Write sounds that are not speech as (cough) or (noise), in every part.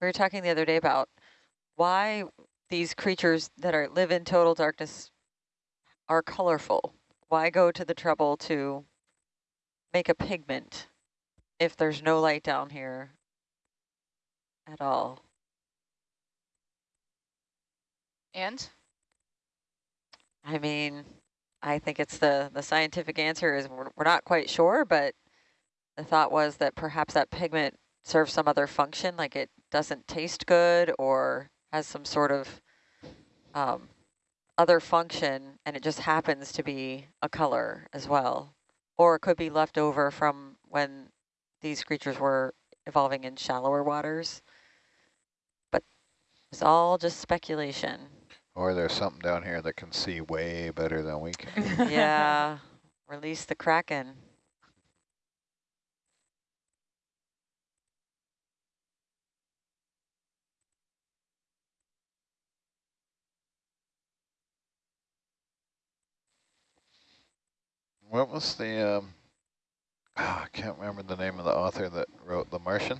we were talking the other day about why these creatures that are live in total darkness are colorful. Why go to the trouble to make a pigment if there's no light down here at all? And? I mean, I think it's the, the scientific answer is we're, we're not quite sure, but the thought was that perhaps that pigment serves some other function, like it doesn't taste good or has some sort of um, other function, and it just happens to be a color as well. Or it could be left over from when these creatures were evolving in shallower waters. But it's all just speculation. Or there's something down here that can see way better than we can. (laughs) yeah, release the Kraken. What was the, um, oh, I can't remember the name of the author that wrote The Martian.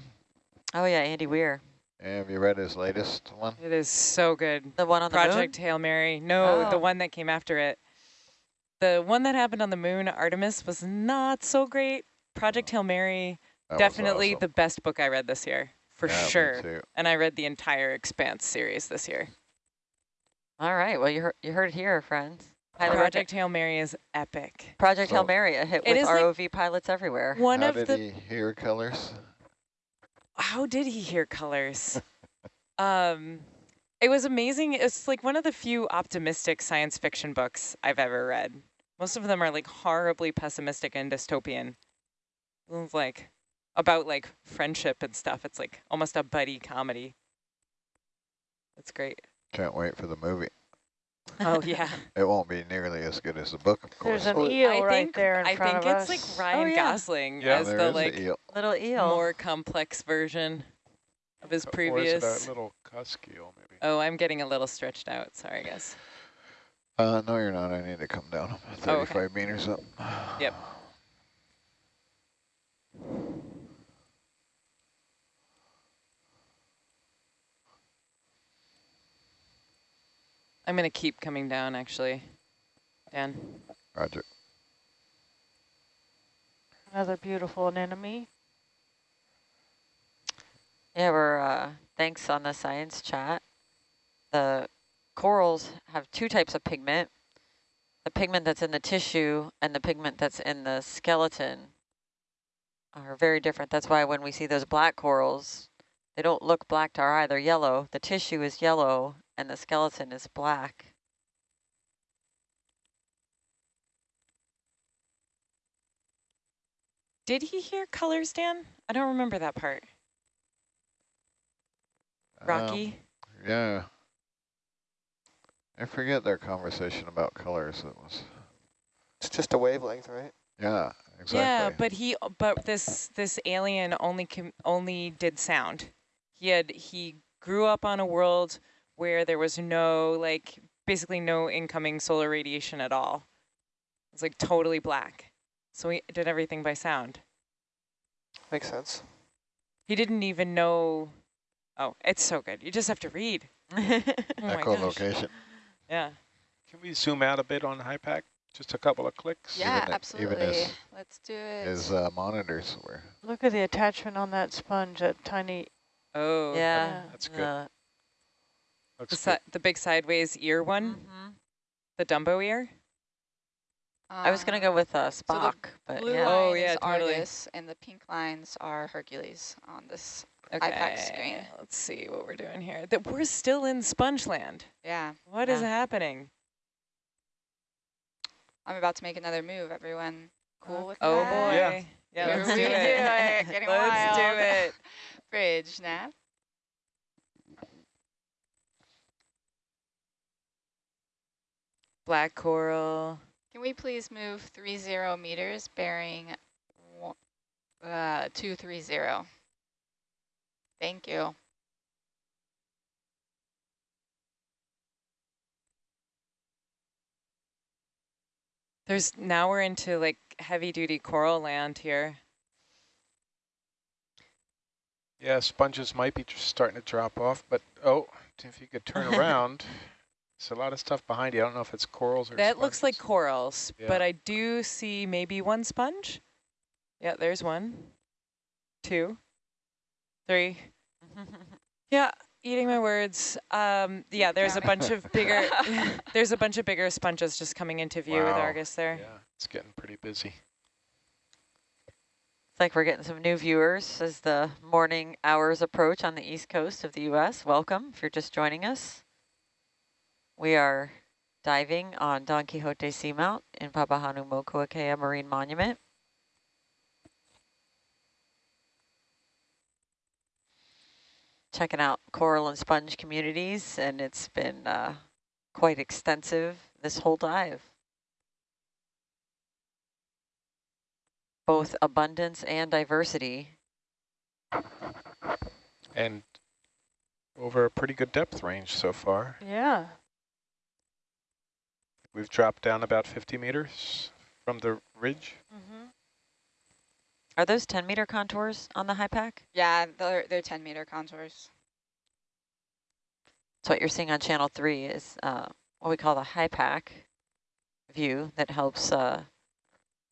Oh yeah, Andy Weir. Have you read his latest one? It is so good. The one on Project the Hail Mary. No, Oh. the one that came after it. The one that happened on the moon, Artemis, was not so great. Project Hail Mary, That definitely awesome. the best book I read this year, for Yeah, sure. And I read the entire Expanse series this year. All right, well you heard, you heard it here, friends. Highly recommend- Project Hail Mary is epic. Project Hail Mary, a hit with is like- ROV pilots everywhere. One How of did the he hear colors? how did he hear colors? (laughs) um, it was amazing. It's like one of the few optimistic science fiction books I've ever read. Most of them are like horribly pessimistic and dystopian. It's like about like friendship and stuff. It's like almost a buddy comedy. That's great. Can't wait for the movie. Oh yeah. (laughs) It won't be nearly as good as the book, of course. There's an but eel I right think there in I front think of it's us. like Ryan yeah. Gosling Yeah. as the like an eel. Little eel. more complex version of his Or is previous. it little cusk eel, maybe? Oh, I'm getting a little stretched out. Sorry, guys. Uh, no, you're not. I need to come down. I'm Oh, okay. 35 meters up. Yep. I'm going to keep coming down, actually. Dan. Roger. Another beautiful anemone. Yeah, we're, uh, thanks on the science chat. The corals have two types of pigment. The pigment that's in the tissue and the pigment that's in the skeleton are very different. That's why when we see those black corals, they don't look black to our eye, they're yellow. The tissue is yellow and the skeleton is black. Did he hear colors, Dan? I don't remember that part. Um, Rocky? yeah. I forget their conversation about colors. It was. It's just a wavelength, right? Yeah, exactly. Yeah, but he, but this this alien only com only did sound. He had he grew up on a world where there was no like basically no incoming solar radiation at all. It was like totally black. So we did everything by sound. Makes sense. He didn't even know. Oh, it's so good. You just have to read. (laughs) Oh my gosh. Echolocation. Yeah. Can we zoom out a bit on HiPAP? Just a couple of clicks? Yeah, Even- absolutely. even his- Let's do it. His uh, monitors were. Look at the attachment on that sponge, that tiny. Oh. yeah. That's good. uh, The, si the big sideways ear one, mhm. the Dumbo ear. I was going to go with uh, so Spock, but blue yeah. line Oh, is yeah, totally. Argus, and the pink lines are Hercules on this. Okay. iPad screen. Let's see what we're doing here. That we're still in Spongeland. Yeah, What is Yeah. happening? I'm about to make another move. Everyone cool with Oh that? boy. Yeah. Yeah, let's we do do it. it. Getting let's do it. (laughs) Bridge nav. Black coral. Can we please move 30 meters bearing uh, 230? Thank you. There's now we're into like heavy duty coral land here. Yeah, sponges might be just starting to drop off, but oh, if you could turn (laughs) around, there's a lot of stuff behind you. I don't know if it's corals or That looks like corals, Yeah. but I do see maybe one sponge. Yeah, there's one, two, three. (laughs) Yeah, eating my words. Um, yeah, there's a bunch of bigger, (laughs) there's a bunch of bigger sponges just coming into view with Argus there. Yeah, it's getting pretty busy. It's like we're getting some new viewers as the morning hours approach on the east coast of the U.S. Welcome if you're just joining us. We are diving on Don Quixote Seamount in Papahanaumokuakea Marine Monument. Checking out coral and sponge communities, and it's been uh, quite extensive this whole dive. Both abundance and diversity. And over a pretty good depth range so far. Yeah. We've dropped down about 50 meters from the ridge. Mm-hmm. Are those 10 meter contours on the HiPAP? Yeah, they're, they're 10 meter contours. So what you're seeing on channel three is uh, what we call the HiPAP view that helps uh,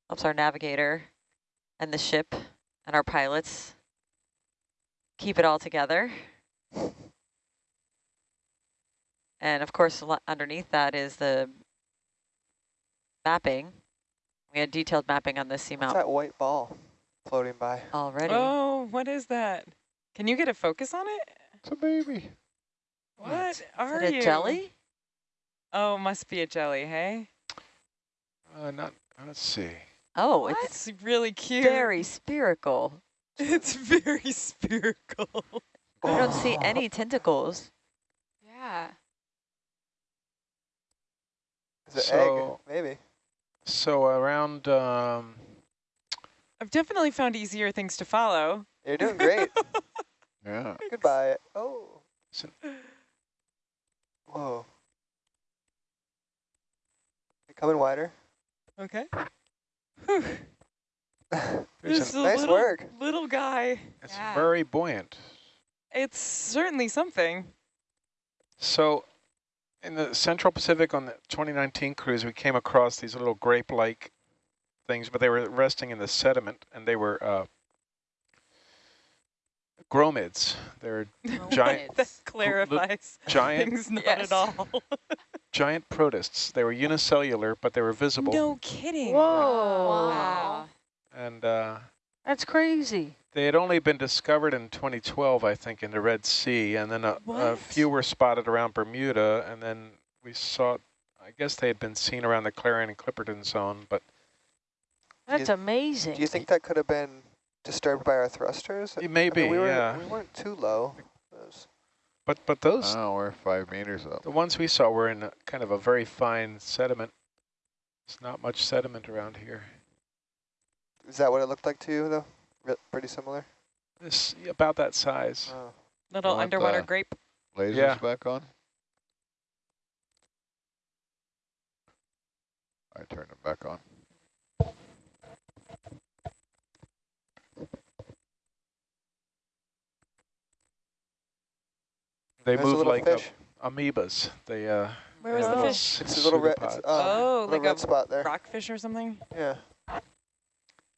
helps our navigator and the ship and our pilots keep it all together. And of course, underneath that is the mapping. We had detailed mapping on this What's seamount that white ball floating by? already. Oh, what is that? Can you get a focus on it? It's a baby. What are is it you? a jelly? Oh, must be a jelly, hey? Uh, not, let's see. Oh, It's really cute. very spherical. (laughs) It's very spherical. I don't see any tentacles. Yeah. Is it So- egg? Maybe. So around, um, I've definitely found easier things to follow. You're doing great. (laughs) Yeah. Goodbye. Oh. So- Whoa. You coming wider? Okay. (laughs) There's This is a Nice little, work. little guy. it's Yeah. very buoyant. It's certainly something. So in the Central Pacific on the 2019 cruise, we came across these little grape-like things, but they were resting in the sediment, and they were uh, gromiids. They're Giant- (laughs) that clarifies giant, things not Yes. at all. (laughs) giant protists. They were unicellular, but they were visible. no kidding. Whoa. Wow. And uh, That's crazy. They had only been discovered in 2012, I think, in the Red Sea, and then a, a few were spotted around Bermuda, and then we saw, I guess they had been seen around the Clarion and Clipperton zone, but That's amazing. Do you think that could have been disturbed by our thrusters? it may I be, mean, we were, yeah. We weren't too low. But but those Oh, we're five meters up. the ones we saw were in a, kind of a very fine sediment. There's not much sediment around here. Is that what it looked like to you, though? Re pretty similar? This about that size. Oh. Little underwater grape. Lasers Yeah. back on? I turned them back on. They There's move little like uh, fish. amoebas. They uh. Where was the fish? It's a little red. It's, pseudopods. uh, Oh, little like red a spot there. rockfish or something? Yeah.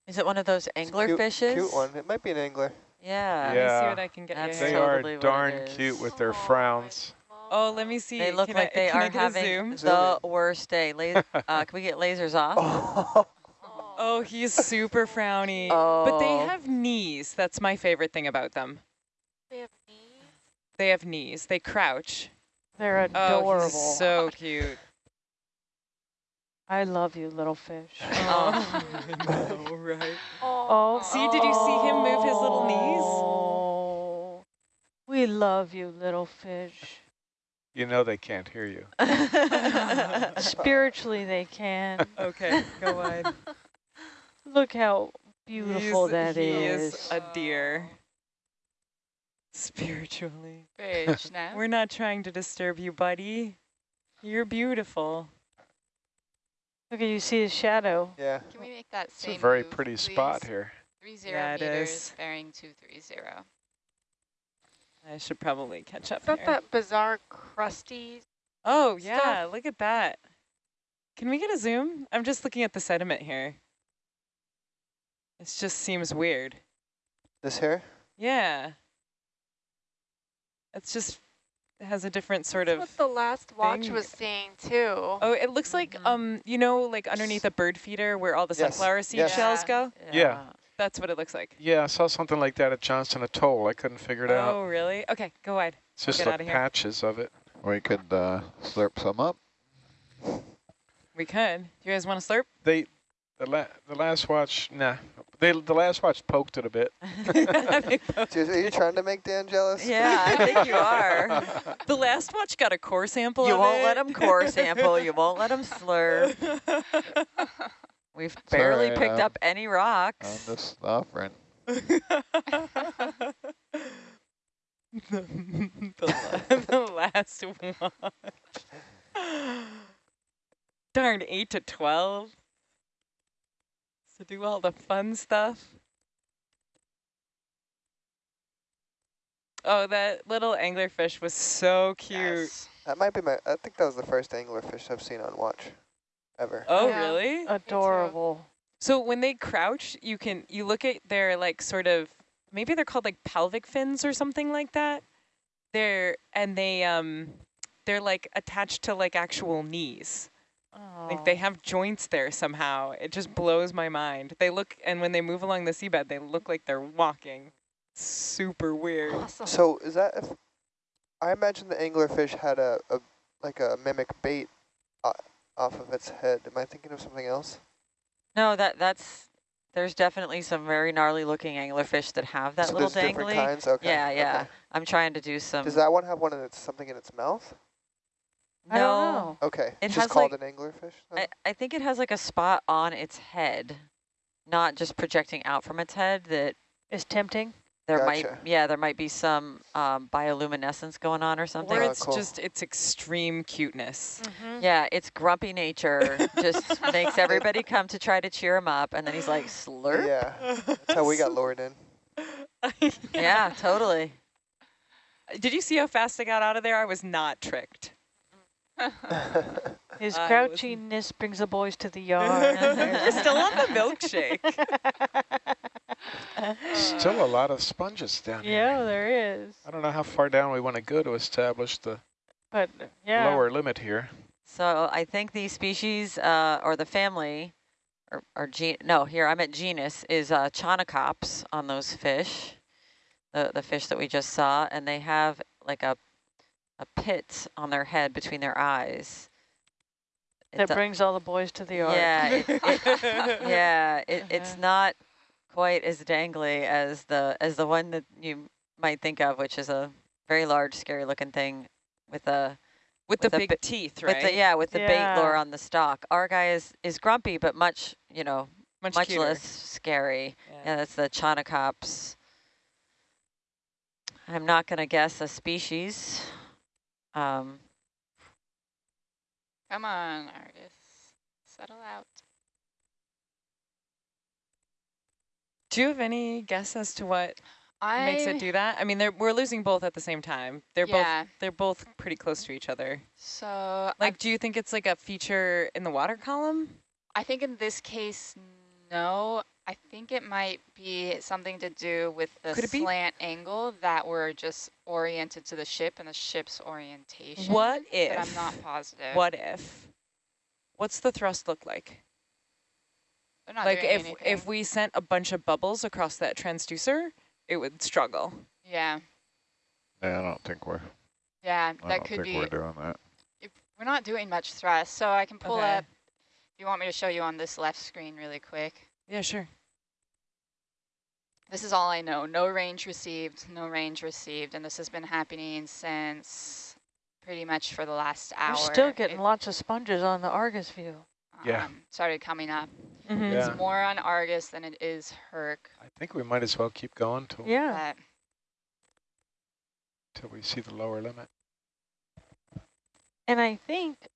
Is it one of those It's angler cute, fishes? Cute one. It might be an angler. Yeah. Let me see Yeah. what I can get That's you They here. are totally what it darn cute with their frowns. Oh, let me see. They look Can like I, they are I get a having zoom? Zoom the worst day. La (laughs) uh, can we get lasers off? Oh. (laughs) Oh, he's super frowny. Oh. But they Oh. have knees. That's my favorite thing about them. They have knees. They have knees. They crouch. They're Oh, adorable. he's so cute. I love you, little fish. (laughs) Oh, I know, right? Oh, oh, See, did you see him move his little knees? Oh, we love you, little fish. You know they can't hear you. (laughs) Spiritually, they can. (laughs) Okay, go wide. Look how beautiful He's- that he is. is a deer. Spiritually. Bridge now. We're not trying to disturb you, buddy. You're beautiful. Look you see his shadow. Yeah. Can we make that same It's a very move, pretty please? spot here. Three zero Yeah, it meters, is. bearing two three zero. I should probably catch up Is that here. that bizarre crusty? Oh, stuff? yeah, look at that. Can we get a zoom? I'm just looking at the sediment here. It just seems weird. This here? Yeah. It's just, it has a different sort That's of, what the last watch thing. was seeing too. oh, it looks like, Mhm. um, you know, like underneath a bird feeder where all the Yes, sunflower seed yes. shells Yeah. go? Yeah. That's what it looks like. Yeah, I saw something like that at Johnston Atoll. I couldn't figure it out. Oh, really? Okay, go wide. It's just get the patches of it. We could uh, slurp some up. We could. Do you guys want to slurp? They, the la the last watch, nah. They the last watch poked it a bit. (laughs) (laughs) Dude, Are you trying to make Dan jealous? Yeah, I think you are. (laughs) the last watch got a core sample You of won't it. let them core sample. You won't let them slurp. We've barely alright, picked um, up any rocks. I'm just offering. the, the last watch. Darn, 8 to 12. So do all the fun stuff. Oh, that little anglerfish was so cute. Yes. That might be my, I think that was the first anglerfish I've seen on watch, ever. Oh, Yeah. really? Adorable. So when they crouch, you can you look at their like sort of maybe they're called like pelvic fins or something like that. They're and they um they're like attached to like actual knees. Like they have joints there somehow. It just blows my mind. They look and when they move along the seabed, they look like they're walking. Super weird. Awesome. So is that, if, I imagine the anglerfish had a, a like a mimic bait uh, off of its head. Am I thinking of something else? No, that that's there's definitely some very gnarly looking anglerfish that have that so little there's different dangly. kinds? Okay. Yeah, yeah. okay. I'm trying to do some. Does that one have one in its, something in its mouth? No, I don't know. Okay. It it's has just called like- an anglerfish? then? I, I think it has like a spot on its head, not just projecting out from its head. That Is tempting. there Gotcha. might, yeah, there might be some um, bioluminescence going on or something. Or Oh, it's cool. just its extreme cuteness. Mm-hmm. Yeah, it's grumpy nature just (laughs) makes everybody come to try to cheer him up, and then he's like, slurp. yeah. That's how we got (laughs) lured in. Yeah, totally. Did you see how fast I got out of there? I was not tricked. (laughs) His I crouchiness brings the boys to the yard. (laughs) Still on the milkshake. (laughs) Still a lot of sponges down here. yeah, there is. I don't know how far down we want to go to establish the But yeah, lower limit here. So I think the species uh, or the family, or, or gen no, here I'm at genus, is uh, Chaunacops on those fish, the, the fish that we just saw, and they have like a, a pit on their head between their eyes. that brings all the boys to the yard. yeah, it, it, (laughs) yeah, it, it's Uh-huh. not quite as dangly as the as the one that you might think of, which is a very large, scary-looking thing with a With the With a big teeth, right? with the yeah with the bait lure on the stalk. Our guy is is grumpy, but much you know much, much, less scary. Yeah. Yeah, that's the Chaunacops. I'm not going to guess a species. Um, Come on, Argus. Settle out. Do you have any guess as to what I makes it do that? I mean, they're, we're losing both at the same time. They're yeah. both they're both pretty close to each other. So Like, do you think it's like a feature in the water column? I think in this case, no. I think it might be something to do with the Could it be? slant angle that we're just oriented to the ship and the ship's orientation. What if? But I'm not positive. What if? What's the thrust look like? Not like doing if anything. if we sent a bunch of bubbles across that transducer, it would struggle. yeah, Yeah, I don't think we're. yeah, I that don't could think be. we're doing that. If we're not doing much thrust, so I can pull Okay. up. If you want me to show you on this left screen really quick. Yeah, sure. This is all I know. No range received, no range received, and this has been happening since pretty much for the last hour. We're still getting It, lots of sponges on the Argus view. Yeah. um, started coming up. Mhm. Yeah. It's more on Argus than it is Herc. I think we might as well keep going till, Yeah. But till we see the lower limit. And I think,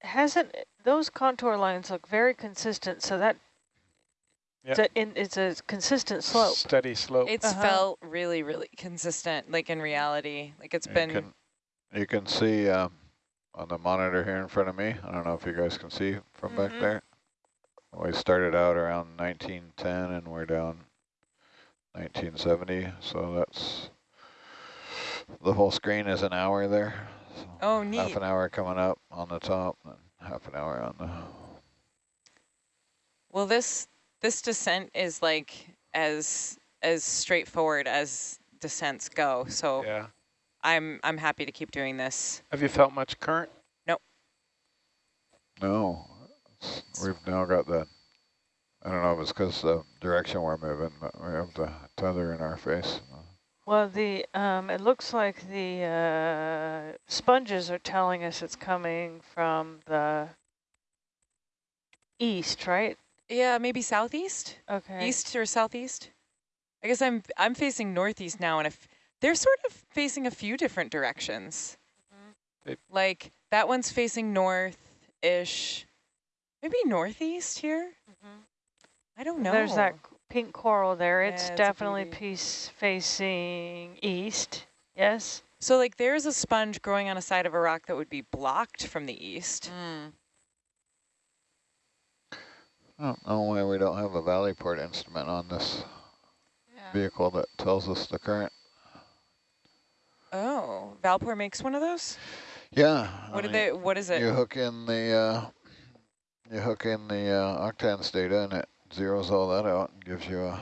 hasn't, those contour lines look very consistent, so that It's a, it's a consistent slope. Steady slope. It's Uh-huh. felt really, really consistent, like in reality. Like it's You been, can, you can see um, on the monitor here in front of me, I don't know if you guys can see from back Mhm. there. We started out around 1910 and we're down 1970, so that's, the whole screen is an hour there. So oh, Half an hour coming up on the top, and half an hour on the, Well, this this descent is like as as straightforward as descents go. So yeah. I'm I'm happy to keep doing this. Have you felt much current? Nope. no, we've now got the, I don't know if it's because the direction we're moving, but we have the tether in our face. Well, the um, it looks like the uh, sponges are telling us it's coming from the east, right? Yeah, maybe southeast, Okay. east or southeast. I guess I'm I'm facing northeast now, and if they're sort of facing a few different directions. They- Like that one's facing north-ish, maybe northeast here. Mhm. I don't know. There's that pink coral there. Yeah, It's it's definitely piece facing east. Yes. So like there's a sponge growing on a side of a rock that would be blocked from the east. Mm. I don't know why we don't have a Valeport instrument on this Yeah. vehicle that tells us the current. Oh, Valeport makes one of those? Yeah. What do mean, they what is it? You hook in the uh, you hook in the uh, octans data and it zeroes all that out and gives you a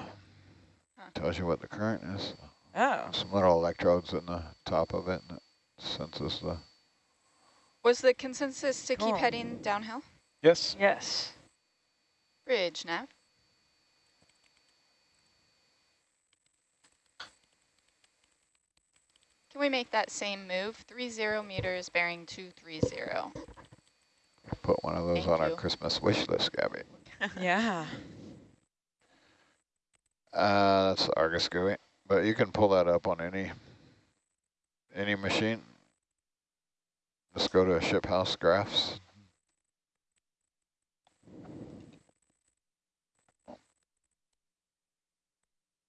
Huh. tells you what the current is. Oh. Some little electrodes in the top of it and it senses the. Was the consensus to keep Cool. heading downhill? Yes. Yes. Bridge nav. Can we make that same move? Three zero meters bearing two three zero. Put one of those Thank on our. Christmas wish list, Gabby. (laughs) Yeah. Uh, that's Argus GUI, but you can pull that up on any any machine. Just go to ship house graphs.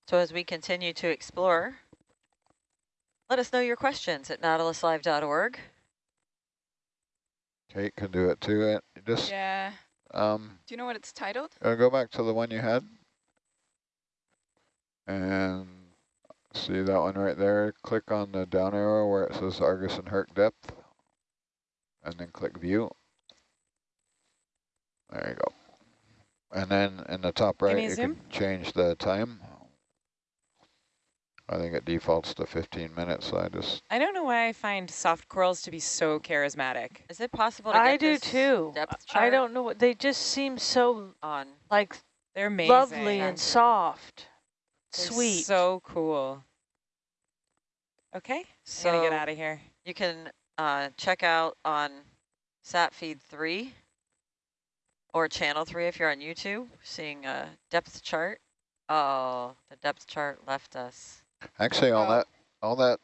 So as we continue to explore, let us know your questions at nautiluslive.org. Kate can do it too. It just Yeah. um. Do you know what it's titled? Uh, go back to the one you had. And see that one right there. Click on the down arrow where it says Argus and Herc depth. And then click view. There you go. And then in the top right, you zoom? can change the time. I think it defaults to 15 minutes, so I just, I don't know why I find soft corals to be so charismatic. Is it possible to get I do this too. depth I don't know what they just seem so on? like They're amazing. lovely and soft, They're sweet. So cool. Okay, I'm So gonna get out of here. you can uh, check out on sat feed 3 or channel 3 if you're on YouTube, seeing a depth chart. Oh, the depth chart left us. Actually all Oh. that, all that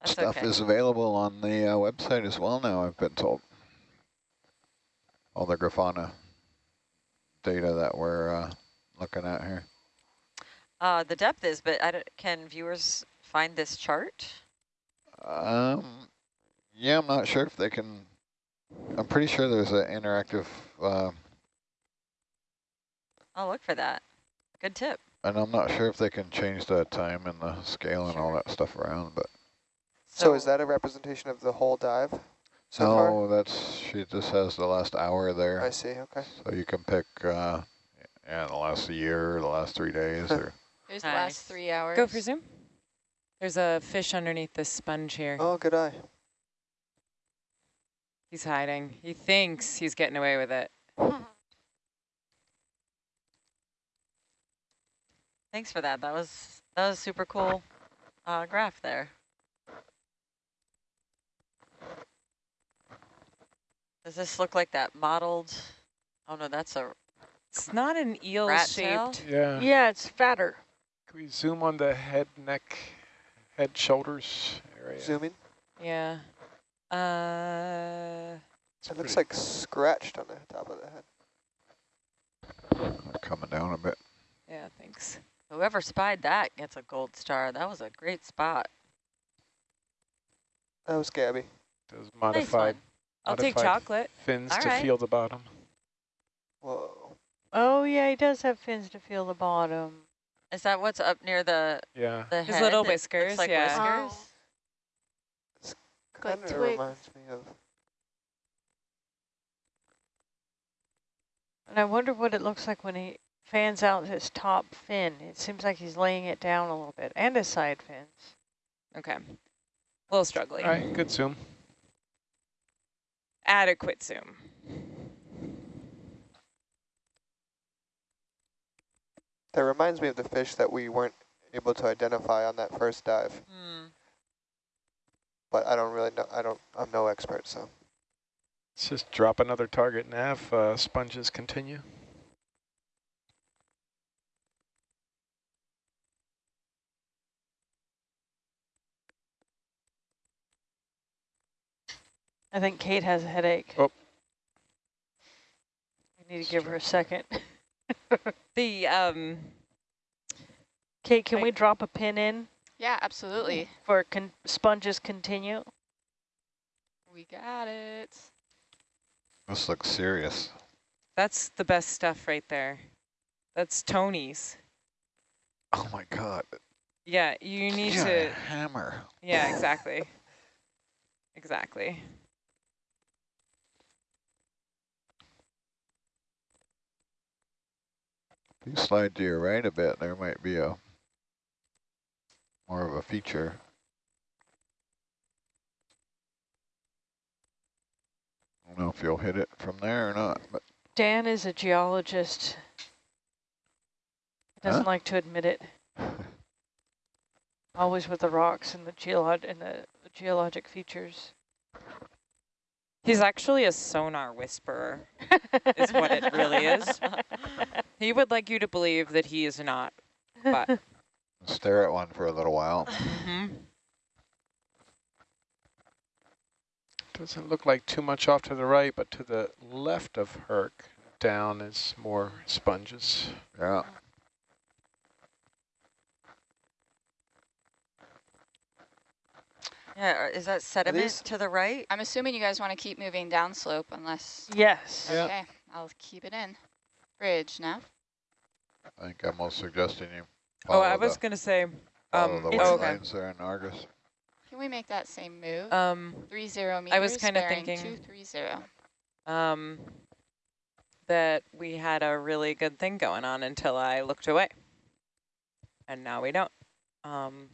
That's stuff okay. is available on the uh, website as well now, I've been told. All the Grafana data that we're uh, looking at here. Uh, the depth is, but can viewers find this chart? Um, yeah, I'm not sure if they can, I'm pretty sure there's an interactive, uh, I'll look for that. Good tip. And I'm not sure if they can change the time and the scale and all that stuff around, but So, is that a representation of the whole dive so far? no, that's, she just has the last hour there. I see, okay. So you can pick, uh, yeah, the last year, the last three days, or There's the last three hours. Go for zoom. There's a fish underneath this sponge here. Oh, good eye. He's hiding. He thinks he's getting away with it. (laughs) Thanks for that. That was that was super cool uh, graph there. Does this look like that modeled? Oh no, that's a It's not an eel Rat tail? shaped. Yeah. Yeah, it's fatter. Can we zoom on the head, neck, head, shoulders area? Zoom in. Yeah. Uh, It's It looks pretty- like scratched on the top of the head. Coming down a bit. Yeah, thanks. Whoever spied that gets a gold star. That was a great spot. That was Gabby. Those Nice modified one. I'll take chocolate. fins All to right. feel the bottom. Whoa. Oh, yeah, he does have fins to feel the bottom. Is that what's up near the, Yeah. the His head little that looks whiskers, like yeah. whiskers? Kind of twigs. reminds me of. And I wonder what it looks like when he fans out his top fin. It seems like he's laying it down a little bit, and his side fins. Okay. A little struggling. All right, good zoom. Adequate zoom. That reminds me of the fish that we weren't able to identify on that first dive. Hmm. But I don't really know. I don't. I'm no expert, so. Let's just drop another target nav. Uh, sponges continue. I think Kate has a headache. Oh. We need to give her a second. (laughs) The um Kate, can I- we drop a pin in Yeah, absolutely. for con sponges continue? We got it. This looks serious. that's the best stuff right there. That's Tony's. Oh my God. Yeah, you need Yeah, to hammer. Yeah, exactly. exactly. If you slide to your right a bit, there might be a more of a feature. I don't know if you'll hit it from there or not, but Dan is a geologist. Doesn't Huh? like to admit it. (laughs) Always with the rocks and the geolog and the geologic features. He's actually a sonar whisperer. Is what it really is. (laughs) He would like you to believe that he is not. But (laughs) stare at one for a little while. Mhm. Doesn't look like too much off to the right, but to the left of Herc, down is more sponges. Yeah. Yeah, is that sediment to the right? I'm assuming you guys want to keep moving downslope unless. yes. Yeah. Okay, I'll keep it in. Bridge now. I think I'm most suggesting you Oh, I was going to say, um, the it's- white oh, okay. lines there in Argus. Can we make that same move? Um, Three zero meters. I was kinda thinking- Two three zero. um, that we had a really good thing going on until I looked away. And now we don't. Um,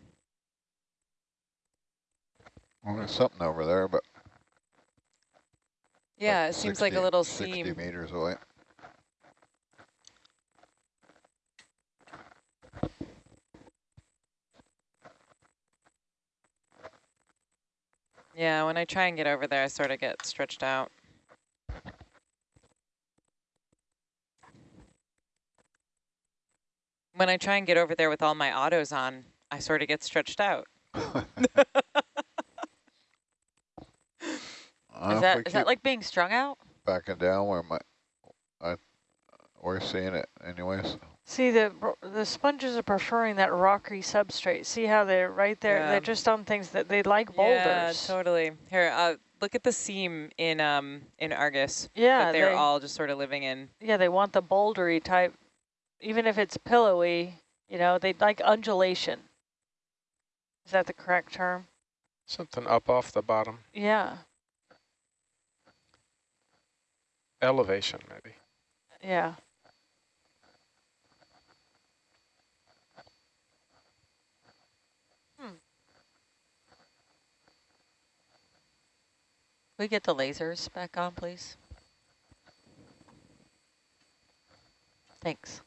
Well, there's something over there, but yeah, it seems like a 60 little 60 seam. meters away. Yeah, when I try and get over there, I sort of get stretched out. When I try and get over there with all my autos on, I sort of get stretched out. (laughs) (laughs) Is if that we is that keep like being strung out? backing down where my, I, we're seeing it anyways. See, the the sponges are preferring that rocky substrate. See how they're right there? Yeah. They're just on things that they like boulders. Yeah, boulders. totally. Here, uh, look at the seam in um in Argus Yeah, that they're they, all just sort of living in. yeah, they want the bouldery type, even if it's pillowy. You know, they like undulation. Is that the correct term? Something up off the bottom. Yeah, Elevation, maybe. yeah. Hmm. we get the lasers back on, please? Thanks.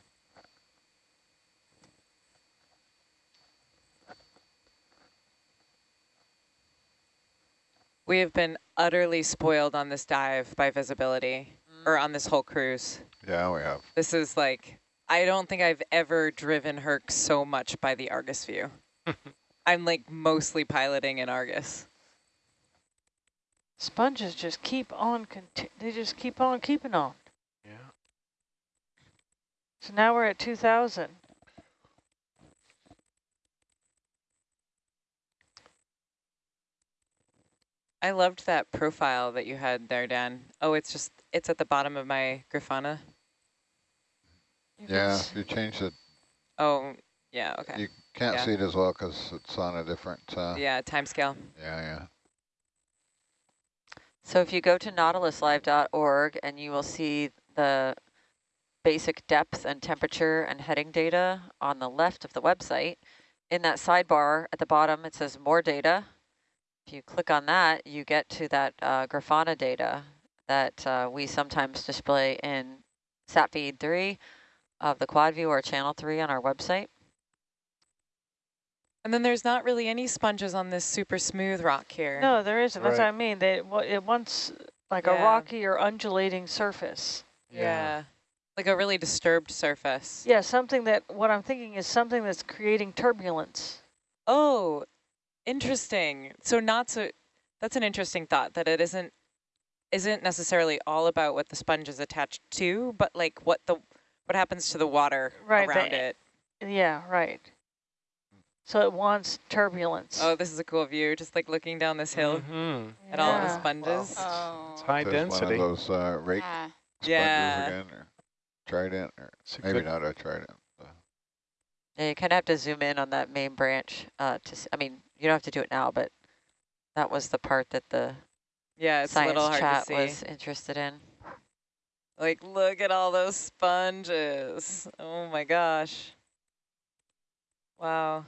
We have been utterly spoiled on this dive by visibility, or on this whole cruise. Yeah, we have. This is like, I don't think I've ever driven Herc so much by the Argus view. (laughs) I'm like mostly piloting in Argus. Sponges just keep on. They just keep on keeping on. Yeah. So now we're at 2,000. I loved that profile that you had there, Dan. Oh, it's just, it's at the bottom of my Grafana. Yeah, if you change it, Oh, yeah, okay. you can't Yeah. see it as well because it's on a different, uh, Yeah, time scale. yeah, yeah. So if you go to nautiluslive.org and you will see the basic depth and temperature and heading data on the left of the website. In that sidebar at the bottom, it says more data. If you click on that, you get to that uh, Grafana data that uh, we sometimes display in SatFeed 3 of the quad view or channel 3 on our website. And then there's not really any sponges on this super smooth rock here. No, there isn't. That's what I mean. They, wa- it wants like a rocky or undulating surface. Yeah. Like a really disturbed surface. Yeah, something that, what I'm thinking is something that's creating turbulence. Oh, interesting. So not so, that's an interesting thought that it isn't, isn't necessarily all about what the sponge is attached to, but like what the, what happens to the water Right, around a- it. Yeah, right. So it wants turbulence. Oh, this is a cool view, just like looking down this hill hmm at all the Yeah. sponges. Oh. It's high There's density. One of those uh, rake Yeah. sponges Yeah. again, or trident, or It's a maybe good- not a trident. Yeah, you kind of have to zoom in on that main branch uh, to, s- I mean, you don't have to do it now, but that was the part that the Yeah, it's a little science hard chat to see. was interested in. Like, look at all those sponges. Oh my gosh. Wow.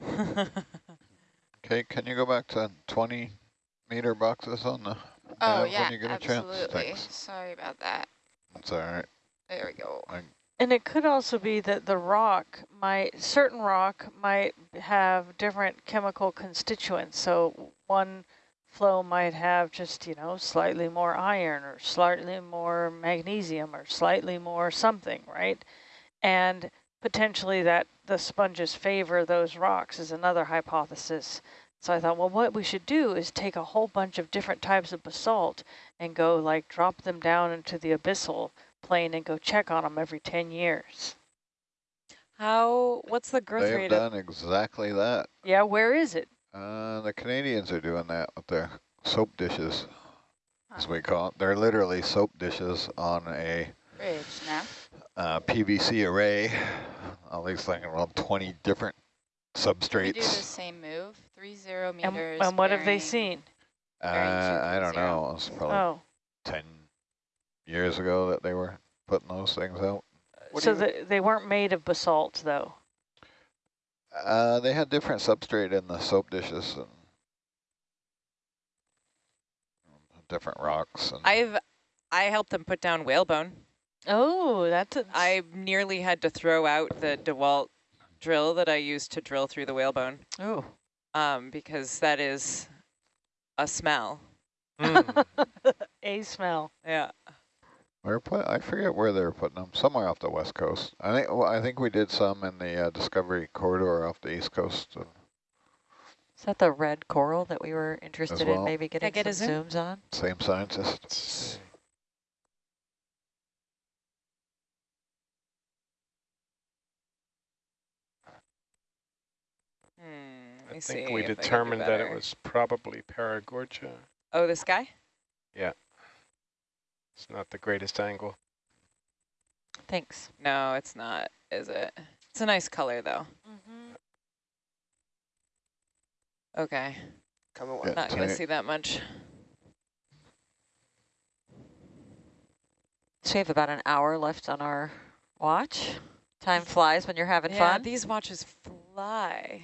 (laughs) Okay, can you go back to 20 meter boxes on the Oh, uh, nav yeah, when you get a chance? absolutely. Thanks. Sorry about that. That's all right. There we go. And it could also be that the rock might, certain rock might have different chemical constituents. So one flow might have just, you know, slightly more iron or slightly more magnesium or slightly more something, right? And potentially that the sponges favor those rocks is another hypothesis. So I thought, well, what we should do is take a whole bunch of different types of basalt and go like drop them down into the abyssal plain and go check on them every 10 years. How, what's the growth They've rate of, done exactly that. Yeah, where is it? Uh, the Canadians are doing that with their soap dishes, as Oh, we call it. They're literally soap dishes on a Bridge now. uh, PVC array. All these like around 20 different We do the substrates. same move. Three zero And, meters. and what have they seen? Uh, I don't 230. know. It was probably Oh, 10 years ago that they were putting those things out. What so the, they weren't made of basalt though. Uh, they had different substrate in the soap dishes and different rocks. And I've, I helped them put down whalebone. Oh, that's a, I nearly had to throw out the DeWalt drill that I used to drill through the whalebone, Oh, um, because that is a smell. Mm. (laughs) a smell. Yeah. We're put, I forget where they were putting them. Somewhere off the west coast. I think. Well, I think we did some in the uh, Discovery corridor off the east coast. Of is that the red coral that we were interested well. in maybe getting get a some zoom? zooms on? same scientist. Let's see. Hmm, let me I see think we if I can do determined that it was probably Paragorgia. Oh, this guy? Yeah. It's not the greatest angle. Thanks. No, it's not, is it? It's a nice color, though. Mm-hmm. Okay, Coming Yeah. not gonna see that much. So we have about an hour left on our watch. Time (laughs) flies when you're having yeah, fun. these watches fly.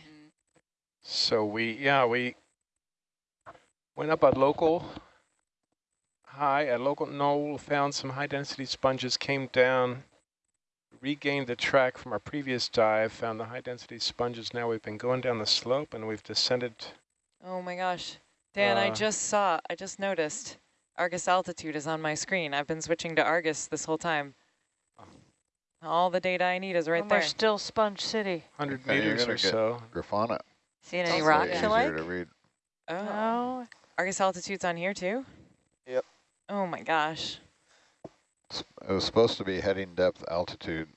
So we, yeah, we went up a local high, a local knoll, found some high density sponges, came down, regained the track from our previous dive, found the high density sponges. Now we've been going down the slope and we've descended. Oh my gosh. Dan, I Uh, just saw, I just noticed Argus altitude is on my screen. I've been switching to Argus this whole time. All the data I need is right and there. we're still Sponge City. 100 meters or so. Grafana. Seeing any Also, rocks yeah. you easier like? to read. Oh. No, Argus altitude's on here too? Yep. Oh my gosh. It was supposed to be heading depth altitude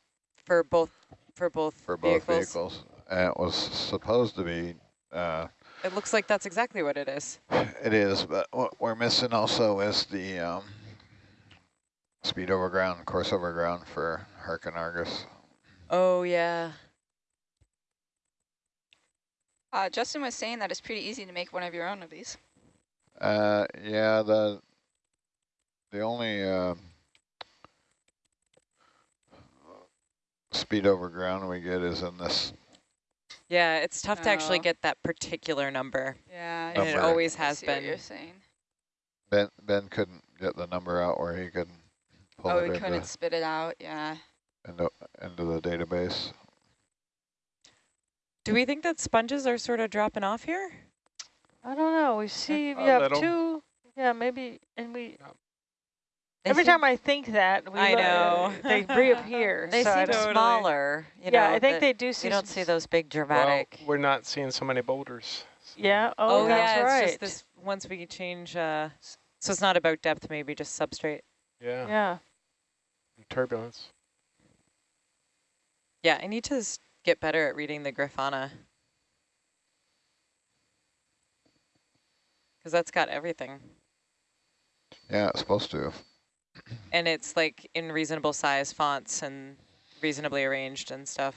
For both for both for both vehicles. vehicles. And it was supposed to be, uh, It looks like that's exactly what it is. it is, but what we're missing also is the um, speed over ground, course over ground for Herc and Argus. Oh yeah. Uh, Justin was saying that it's pretty easy to make one of your own of these. Uh, yeah, the the only uh, speed over ground we get is in this. Yeah, it's tough to actually Oh. get that particular number. Yeah, And it Number. always I has see what been. you're saying. Ben Ben couldn't get the number out where he could pull Oh, it we couldn't spit it out. Yeah. into into the database. Do we think that sponges are sort of dropping off here? I don't know. We see a we have little. two. Yeah, maybe, and we. They every time I think that, we I look- know. (laughs) they reappear. They so seem Totally. smaller. You yeah, know, I think they do see. You don't see those big dramatic. Well, we're not seeing so many boulders. so- Yeah. Oh, that's yeah, right. it's just this once we change uh so it's not about depth, maybe just substrate. Yeah, Yeah. turbulence. Yeah, I need to s- get better at reading the Grafana. Because that's got everything. Yeah, it's supposed to. And it's like in reasonable size fonts and reasonably arranged and stuff.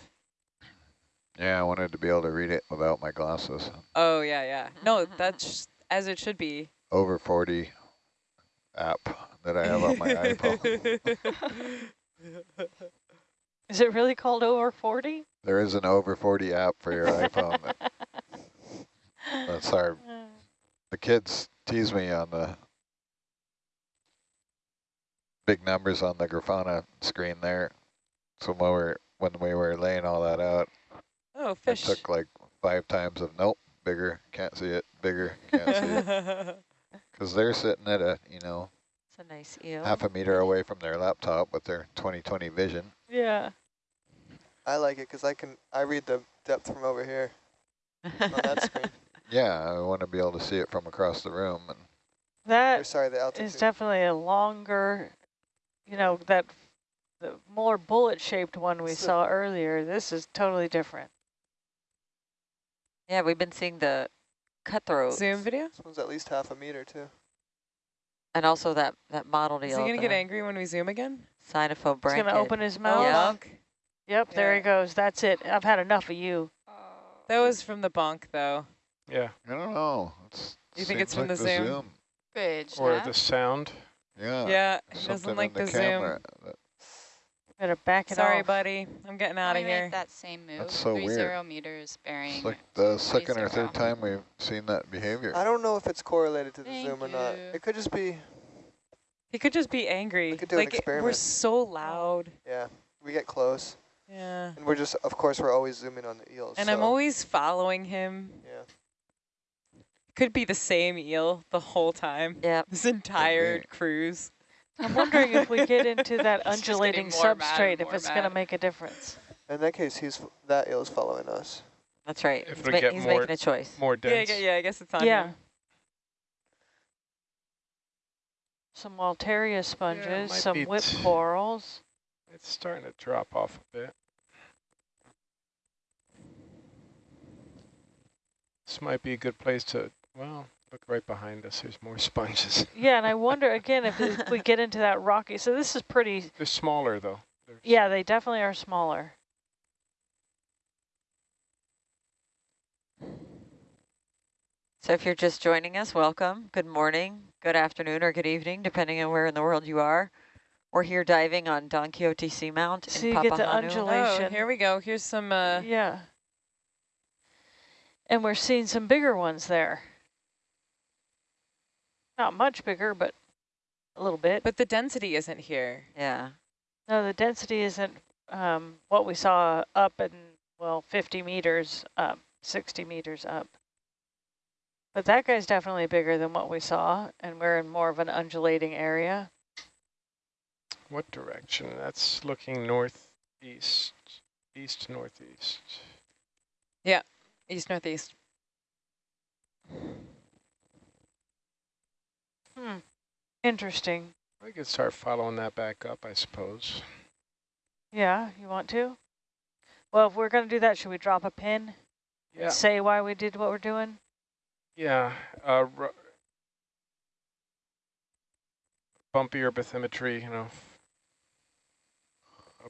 Yeah, I wanted to be able to read it without my glasses. Oh, yeah, yeah. No, mm-hmm. that's as it should be. Over 40 app that I have on my (laughs) iPhone. (laughs) (laughs) Is it really called over 40? There is an over 40 app for your iPhone. That, (laughs) that's our, the kids tease me on the big numbers on the Grafana screen there. So when we were, when we were laying all that out, Oh, fish. took like five times of, nope, bigger, can't see it, bigger, can't see it. (laughs) Because they're sitting at a, you know, It's a nice eel. half a meter away from their laptop with their 2020 vision. Yeah. I like it because I can I read the depth from over here on that (laughs) screen. Yeah, I want to be able to see it from across the room. And Or That sorry, the altitude. is definitely a longer, you know, that the more bullet-shaped one we So- saw earlier. This is totally different. yeah, we've been seeing the cutthroat Zoom video? This one's at least half a meter too. and also that that mottled Is eel. he going to get angry when we zoom again? Sinopho He's going to open his mouth. Yeah. Bonk. Yep, there he goes. That's it. I've had enough of you. That was from the bonk, though. Yeah, I don't know. It's, You think it's seems from like the Zoom? Bridge. or huh? the sound. Yeah. yeah, he something doesn't like in the, zoom. Better back it Sorry, off. buddy. I'm getting out of me make here. that same move. That's so Three weird. zero meters bearing. It's like the three second or third time we've seen that behavior. I don't know if it's correlated to the Thank zoom or not. you. It could just be, He could just be angry. We could do an like, we're so loud. yeah, we get close. Yeah. And we're just, of course, we're always zooming on the eels. And I'm always following him. Yeah. Could be the same eel the whole time. Yeah. This entire cruise. I'm wondering if we get into (laughs) that It's just getting undulating more mad and substrate, if it's going to make a difference. In that case, he's f- that eel's following us. That's right. If He's, we ma- get he's more- making a choice. More Yeah, dense. yeah, yeah, I guess it's on Yeah. him. Some Walteria sponges, might some whip corals. It's starting to drop off a bit. This might be a good place to, well, look right behind us. There's more (laughs) sponges. Yeah, and I wonder again if, if we get into that rocky. So this is pretty. (laughs) They're smaller though. They're Yeah, they definitely are smaller. So if you're just joining us, welcome. Good morning, good afternoon, or good evening, depending on where in the world you are. We're here diving on Don Quixote Seamount So in you get the Papahānui. undula- Oh, here we go. Here's some, uh, yeah. And we're seeing some bigger ones there. Not much bigger, but a little bit. but the density isn't here. Yeah. No, the density isn't um, what we saw up and, well, 50 meters up, 60 meters up. But that guy's definitely bigger than what we saw, and we're in more of an undulating area. What direction? That's looking north east, east, northeast. Yeah, east northeast. Hmm. Interesting. We could start following that back up, I suppose. Yeah, you want to? Well, if we're going to do that, should we drop a pin? Yeah, Say why we did what we're doing? yeah. Uh, bumpier bathymetry, you know.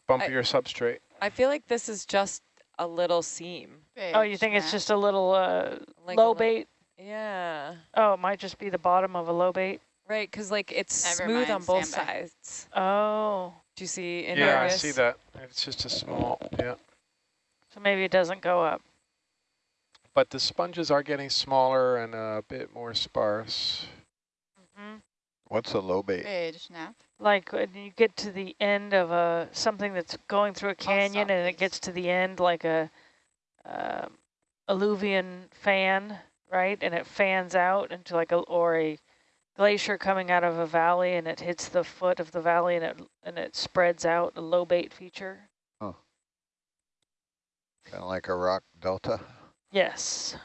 A bumpier substrate. I feel like this is just a little seam. Oh, you Bridge think it's just a little uh, Like a low little- bait? Yeah. Oh, it might just be the bottom of a lobate. Right, because like it's Never smooth on both stand sides. Oh, Do you see in yeah, I see that. It's just a small, yeah. so maybe it doesn't go up. But the sponges are getting smaller and a bit more sparse. hmm What's a lobate? Bridge nav. Like when you get to the end of a something that's going through a canyon and it gets to the end like a um alluvial fan, right? And it fans out into like a or a glacier coming out of a valley and it hits the foot of the valley and it and it spreads out a lobate feature. Kind of like a rock delta. Yes.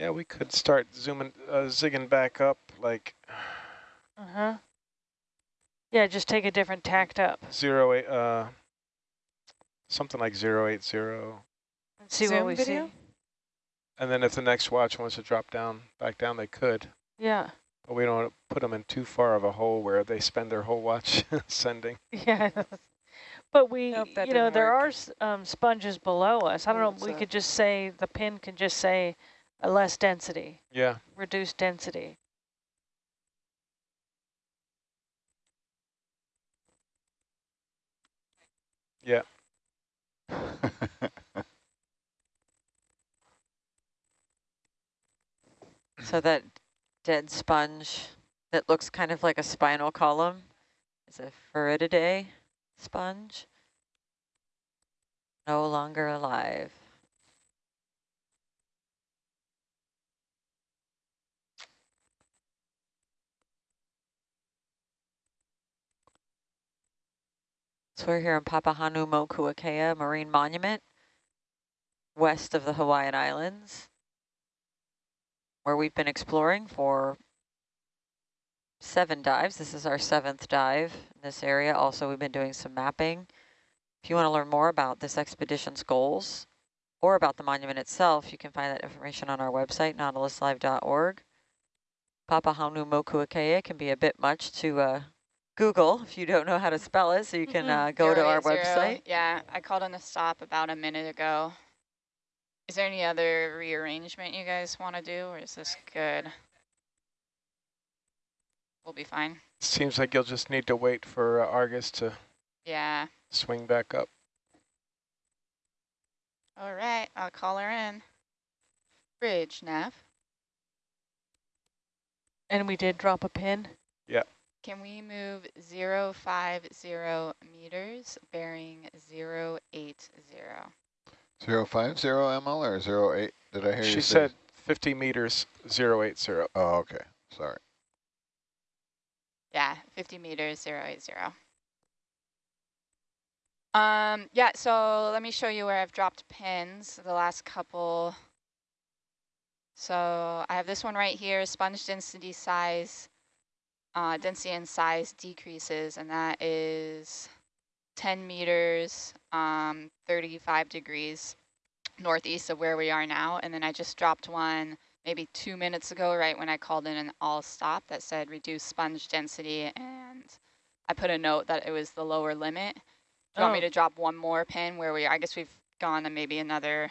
Yeah, we could start zooming, uh, zigging back up like Uh-huh. Yeah, just take a different tacked up zero eight, uh, something like zero eight zero. and see what Zoom we video? see. And then if the next watch wants to drop down, back down, they could. Yeah. But we don't want to put them in too far of a hole where they spend their whole watch (laughs) sending. Yeah. But we, Nope, you know, there work. are um, sponges below us. I don't know, we uh, could just say, the pin can just say a less density, Yeah, reduced density. yeah. (laughs) So that dead sponge that looks kind of like a spinal column is a Farreidae sponge. No longer alive. So we're here in Papahanaumokuakea Marine Monument, west of the Hawaiian Islands where we've been exploring for seven dives. This is our seventh dive in this area. Also, we've been doing some mapping. If you want to learn more about this expedition's goals or about the monument itself, you can find that information on our website, nautiluslive.org. Papahanaumokuakea can be a bit much to uh, Google if you don't know how to spell it, so you can Mhm. uh, go to our 080. website. Yeah, I called on the stop about a minute ago. Is there any other rearrangement you guys want to do, or is this good? We'll be fine. Seems like you'll just need to wait for uh, Argus to Yeah. swing back up. All right, I'll call her in. Bridge nav. And we did drop a pin. Can we move 050 meters, bearing 080? Zero five zero ML or zero eight? Did I hear you She said 50 meters, 080. Oh, okay. Sorry. Yeah, 50 meters, 080. Um, yeah, so let me show you where I've dropped pins, the last couple. So I have this one right here, sponge density size, uh, density and size decreases, and that is 10 meters, um, 35 degrees northeast of where we are now. And then I just dropped one maybe two minutes ago, right when I called in an all stop that said reduce sponge density. And I put a note that it was the lower limit. Do you want me Oh. to drop one more pin where we, I guess we've gone to maybe another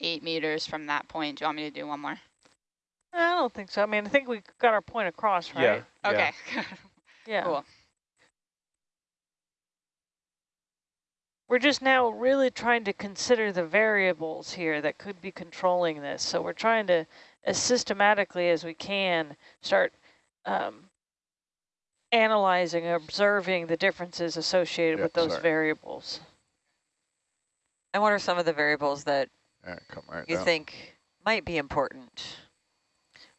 eight meters from that point. Do you want me to do one more? I don't think so. I mean, I think we got our point across, right? Yeah. yeah. Okay, (laughs) Yeah. cool. We're just now really trying to consider the variables here that could be controlling this. So we're trying to, as systematically as we can, start um, analyzing, observing the differences associated Yep, with those sorry. variables. And what are some of the variables that Yeah, come right you down. think might be important?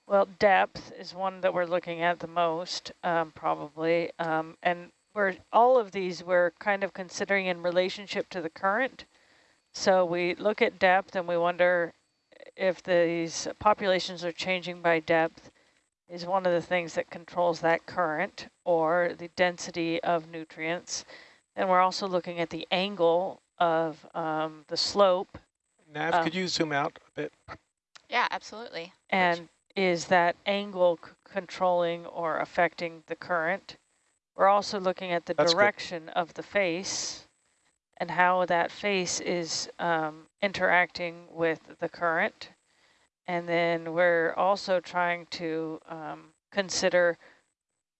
Well, depth is one that we're looking at the most, um, probably. Um, and we're all of these we're kind of considering in relationship to the current. So we look at depth and we wonder if these populations are changing by depth is one of the things that controls that current or the density of nutrients. And we're also looking at the angle of um, the slope Nav, Um, could you zoom out a bit? Yeah, absolutely. And is that angle c- controlling or affecting the current? We're also looking at the That's good. direction of the face and how that face is um, interacting with the current. And then we're also trying to um, consider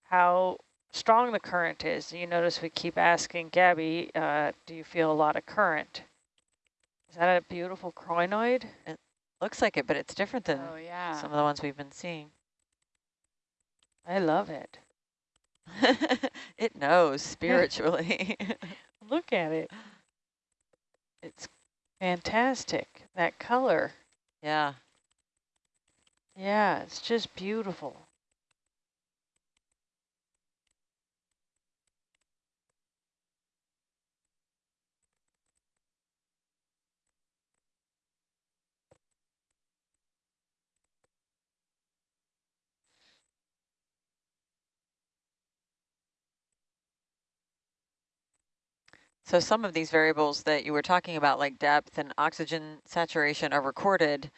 how strong the current is. You notice we keep asking Gabby, uh, do you feel a lot of current? Is that a beautiful crinoid? Looks like it, but it's different than Oh, yeah. some of the ones we've been seeing. I love it. (laughs) it knows (laughs) spiritually. Look at it. It's fantastic. That color. yeah. Yeah, it's just beautiful. So some of these variables that you were talking about, like depth and oxygen saturation, are recorded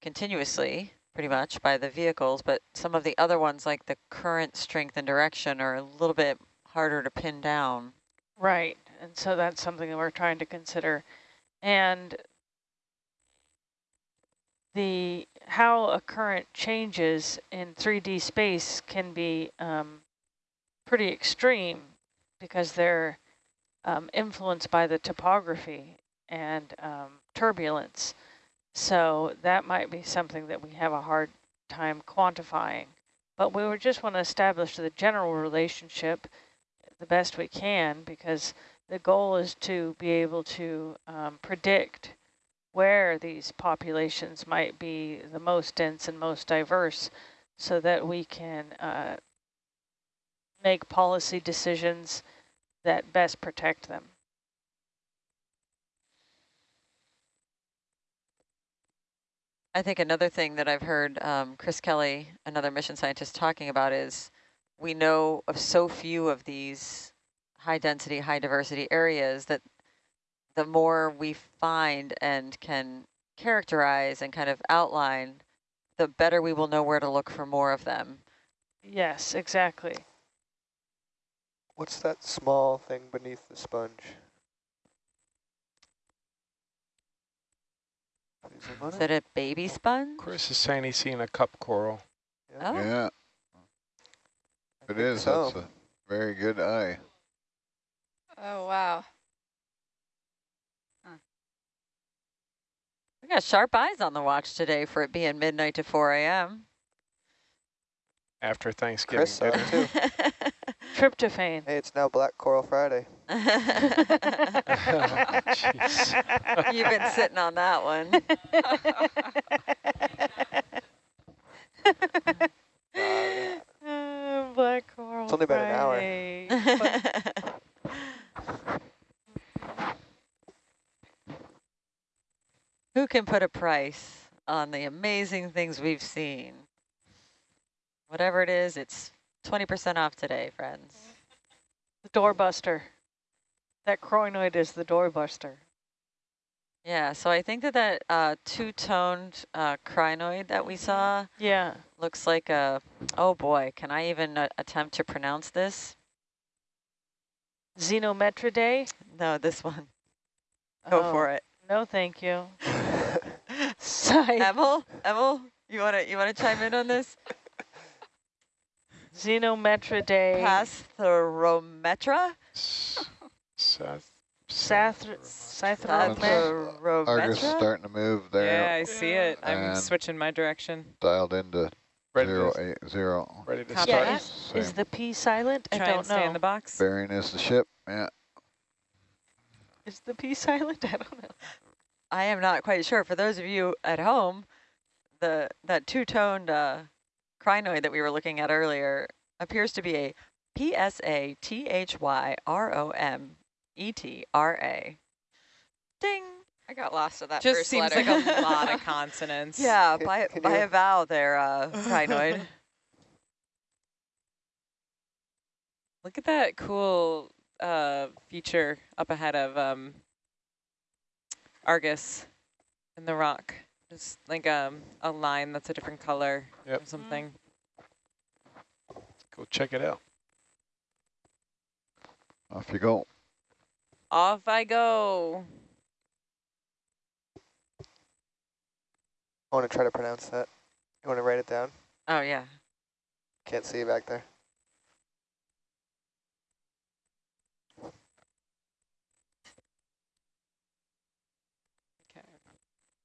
continuously, pretty much, by the vehicles, but some of the other ones, like the current strength and direction, are a little bit harder to pin down. Right. And so that's something that we're trying to consider. And the how a current changes in 3D space can be um, pretty extreme because they're um, influenced by the topography and um, turbulence. So that might be something that we have a hard time quantifying. But we just want to establish the general relationship the best we can because the goal is to be able to um, predict where these populations might be the most dense and most diverse so that we can uh, make policy decisions that best protect them. I think another thing that I've heard um, Chris Kelly, another mission scientist, talking about is we know of so few of these high density, high diversity areas that the more we find and can characterize and kind of outline, the better we will know where to look for more of them. Yes, exactly. What's that small thing beneath the sponge? Can you Is it a baby sponge? Chris is saying he's seen a cup coral. Oh, Yeah, I it think is. so. That's a very good eye. Oh, wow. we got sharp eyes on the watch today for it being midnight to 4 a.m. After Thanksgiving Chris (laughs) saw dinner. it too. Tryptophan. Hey, it's now Black Coral Friday. (laughs) Jeez. You've been sitting on that one. Uh, (laughs) Black coral. It's only been an hour. Friday. (laughs) Who can put a price on the amazing things we've seen? Whatever it is, it's 20% off today, friends. the doorbuster. That crinoid is the doorbuster. Yeah, so I think that that uh, two-toned uh, crinoid that we saw Yeah. looks like a, oh boy, can I even uh, attempt to pronounce this? Zenometridae. No, this one. Go for Oh, it. No, thank you. (laughs) (laughs) Emil, Emil, you want to you want to chime in on this? Zenometridae. Pasterometra? S- Seth. Sathra- That's- Sathromet- Argus is starting to move there. Yeah, I see it. I'm And- switching my direction. dialed into Ready zero to, eight zero. ready to Copy start. Yeah, that. is, is the P silent? I don't and stay in know. the box. Bearing is the ship. Yeah, Is the P silent? (laughs) I don't know. I am not quite sure. For those of you at home, the that two-toned uh, crinoid that we were looking at earlier appears to be a P-S-A-T-H-Y-R-O-M-E-T-R-A. Ding! I got lost at that Just first seems letter. like a lot of (laughs) consonants. Yeah, Can- by, can by you- a vowel there, uh, (laughs) crinoid. Look at that cool uh, feature up ahead of um, Argus in the rock. Just like um, a line that's a different color Yep. or something. Go check it out. Off you go. Off I go. I want to try to pronounce that. You want to write it down? Oh, yeah. Can't see you back there.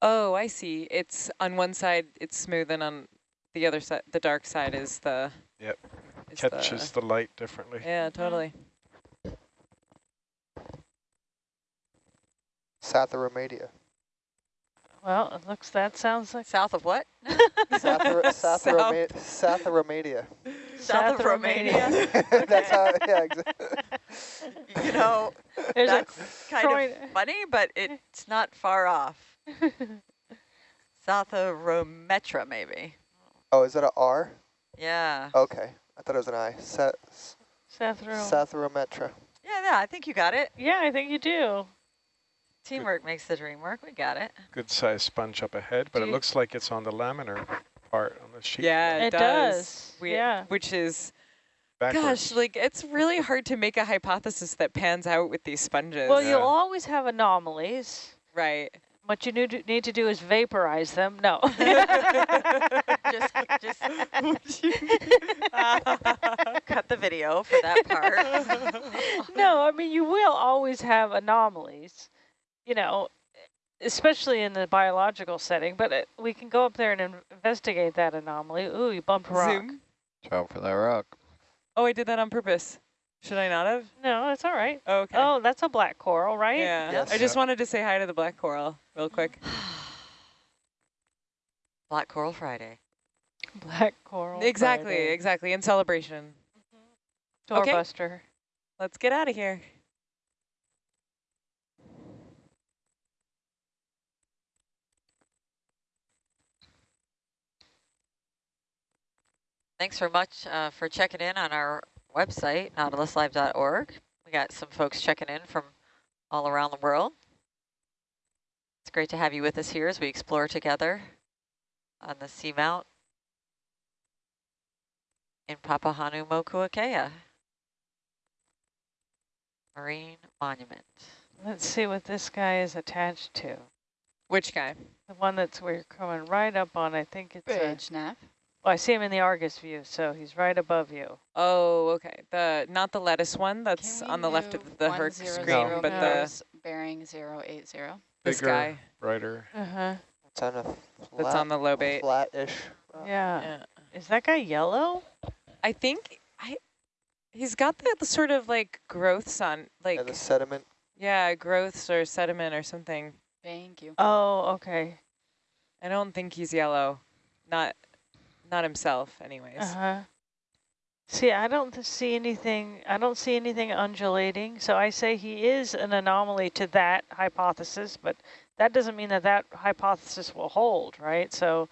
Oh, I see. It's on one side it's smooth and on the other side the dark side is the Yep. is Catches the light differently. Yeah, totally. Satharomedia. Well, it looks, that sounds like South of what? Sathar (laughs) Satharome Satharomedia. South of Romania. (laughs) That's how, yeah, exactly. (laughs) you know, There's that's kind croin- of funny, but it's not far off. (laughs) South of Rometra, maybe. Oh, is that a R? Yeah. Okay. I thought it was an I. Sa Sathro. Satharometra. Yeah, yeah, I think you got it. Yeah, I think you do. Teamwork makes the dream work. We got it. Good sized sponge up ahead, but Do it looks like it's on the laminar part on the sheet. Yeah, it, It does, We- yeah. Which is Backwards. gosh, like it's really hard to make a hypothesis that pans out with these sponges. Well, Yeah. you'll always have anomalies. right. What you need to, need to do is vaporize them. No. (laughs) Just, just (laughs) cut the video for that part. (laughs) no, I mean, you will always have anomalies, you know, especially in the biological setting, but it, we can go up there and in investigate that anomaly. Ooh, you bumped a rock. Zoom. Watch out for that rock. Oh, I did that on purpose. Should I not have? No, that's all right. Oh, okay. Oh, that's a black coral, right? yeah. Yes. I just wanted to say hi to the black coral real quick. (sighs) Black Coral Friday. Black coral. exactly, Friday. exactly. In celebration. Okay. Doorbuster. Let's get out of here. Thanks very much uh, for checking in on our website, nautiluslive.org. We got some folks checking in from all around the world. It's great to have you with us here as we explore together on the seamount in Papahanaumokuakea Marine Monument. Let's see what this guy is attached to. Which guy? The one that's we're coming right up on. I think it's. A, Bridge, Nav. Well, I see him in the Argus view, so he's right above you. Oh, okay. The not the lettuce one that's on the left of the Herc 100 screen, No. but the bearing 080. this Bigger, guy brighter. Uh huh. It's on a flat, that's on the lobate. flat-ish. Yeah. Yeah. Is that guy yellow? I think I he's got the, the sort of like growths on like Yeah, the sediment. yeah, growths or sediment or something. Thank you. Oh, okay. I don't think he's yellow. Not not himself anyways. Uh huh. See, I don't see anything. I don't see anything undulating. So I say he is an anomaly to that hypothesis, but that doesn't mean that that hypothesis will hold, right? So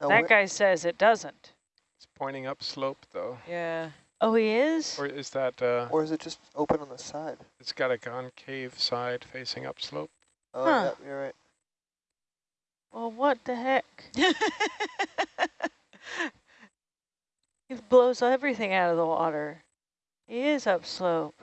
Now, that guy says it doesn't. It's pointing up slope though. Yeah. Oh, he is. Or is that, uh, or is it just open on the side? it's got a concave side facing up slope? Oh, Huh. yeah, you're right. Well, what the heck? (laughs) He blows everything out of the water. He is upslope.